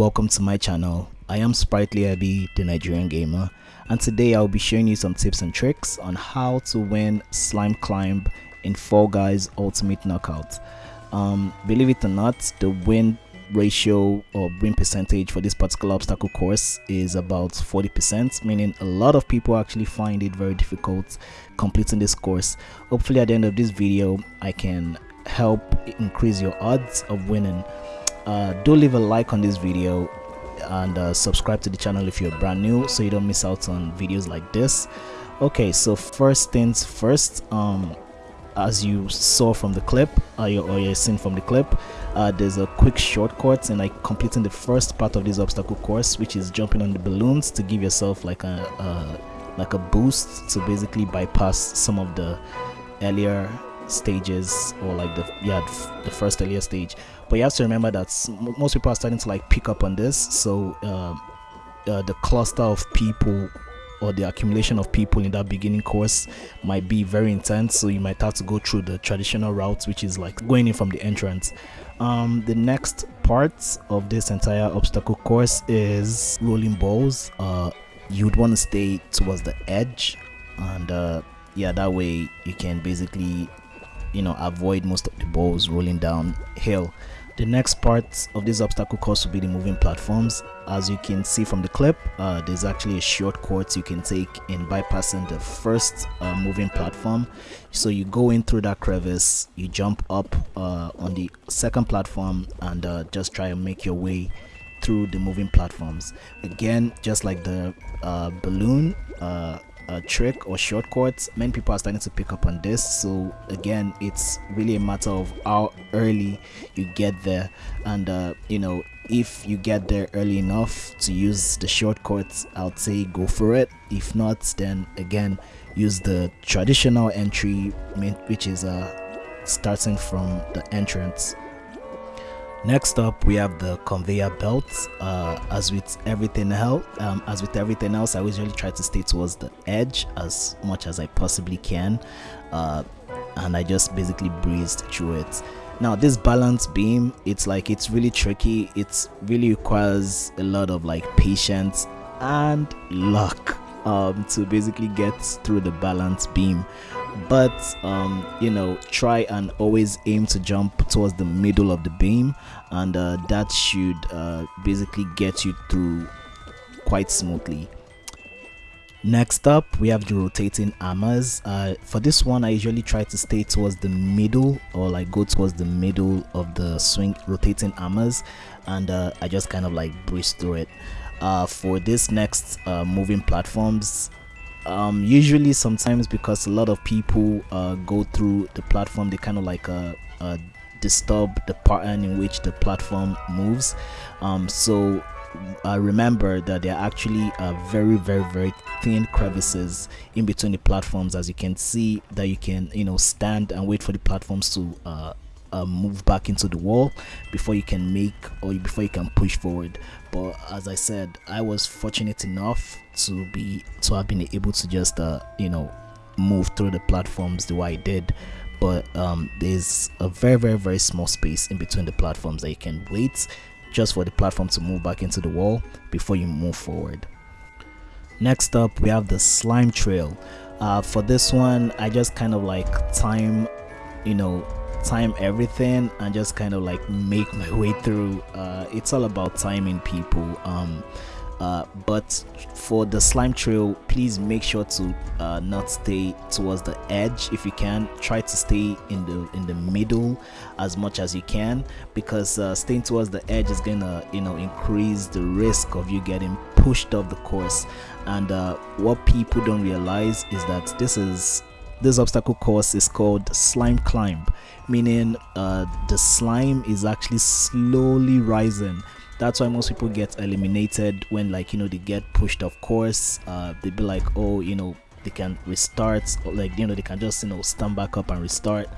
welcome to my channel. I am Sprightly Abby, the Nigerian gamer, and today I'll be showing you some tips and tricks on how to win Slime Climb in Fall Guys Ultimate Knockout. Um, believe it or not, the win ratio or win percentage for this particular obstacle course is about 40% meaning a lot of people actually find it very difficult completing this course hopefully at the end of this video i can help increase your odds of winning uh, do leave a like on this video and uh, subscribe to the channel if you're brand new so you don't miss out on videos like this. Okay so first things first um as you saw from the clip uh, or you seen from the clip uh, there's a quick shortcut and like completing the first part of this obstacle course which is jumping on the balloons to give yourself like a, a like a boost to basically bypass some of the earlier stages or like the yeah the first earlier stage. But you have to remember that most people are starting to like pick up on this. So um, uh, the cluster of people or the accumulation of people in that beginning course might be very intense. So you might have to go through the traditional route which is like going in from the entrance. Um, the next part of this entire obstacle course is rolling balls. Uh, you'd want to stay towards the edge. And uh, yeah that way you can basically you know avoid most of the balls rolling down hill. The next part of this obstacle course will be the moving platforms. As you can see from the clip uh, there's actually a short shortcut you can take in bypassing the first uh, moving platform. So you go in through that crevice you jump up uh, on the second platform and uh, just try and make your way through the moving platforms. Again just like the uh, balloon uh, trick or shortcuts many people are starting to pick up on this. So again it's really a matter of how early you get there. And uh, you know if you get there early enough to use the shortcuts i'll say go for it. If not then again use the traditional entry which is uh starting from the entrance Next up, we have the conveyor belt. Uh, as with everything else, um, as with everything else, I usually try to stay towards the edge as much as I possibly can, uh, and I just basically breezed through it. Now, this balance beam, it's like it's really tricky. It really requires a lot of like patience and luck um, to basically get through the balance beam but um, you know try and always aim to jump towards the middle of the beam and uh, that should uh, basically get you through quite smoothly. Next up we have the rotating hammers uh, for this one i usually try to stay towards the middle or like go towards the middle of the swing rotating hammers and uh, i just kind of like breeze through it. Uh, for this next uh, moving platforms um, usually sometimes because a lot of people uh, go through the platform they kind of like uh, uh, disturb the pattern in which the platform moves. Um, so uh, remember that there are actually uh, very very very thin crevices in between the platforms as you can see that you can you know stand and wait for the platforms to uh, uh, move back into the wall before you can make or before you can push forward. But as i said i was fortunate enough to be to have been able to just uh, you know move through the platforms the way i did. But um, there's a very very very small space in between the platforms that you can wait just for the platform to move back into the wall before you move forward. Next up we have the slime trail. Uh, for this one i just kind of like time you know time everything and just kind of like make my way through. Uh, it's all about timing people. Um, uh, but for the slime trail please make sure to uh, not stay towards the edge. If you can try to stay in the in the middle as much as you can because uh, staying towards the edge is gonna you know increase the risk of you getting pushed off the course. And uh, what people don't realize is that this is this obstacle course is called slime climb meaning uh, the slime is actually slowly rising. That's why most people get eliminated when like you know they get pushed off course uh, they be like oh you know they can restart like you know they can just you know stand back up and restart.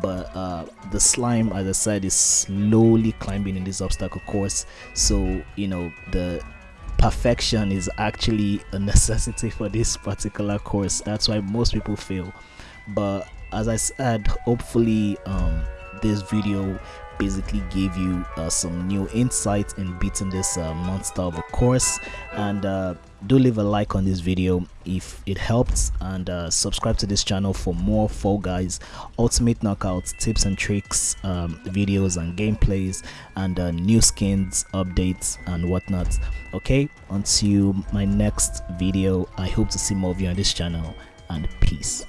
But uh, the slime as i said is slowly climbing in this obstacle course. So you know the perfection is actually a necessity for this particular course. That's why most people fail. But as i said hopefully um, this video basically gave you uh, some new insights in beating this uh, monster of a course. And uh, do leave a like on this video if it helped and uh, subscribe to this channel for more fall guys ultimate knockouts tips and tricks um, videos and gameplays and uh, new skins updates and whatnot. Okay until my next video. I hope to see more of you on this channel. And peace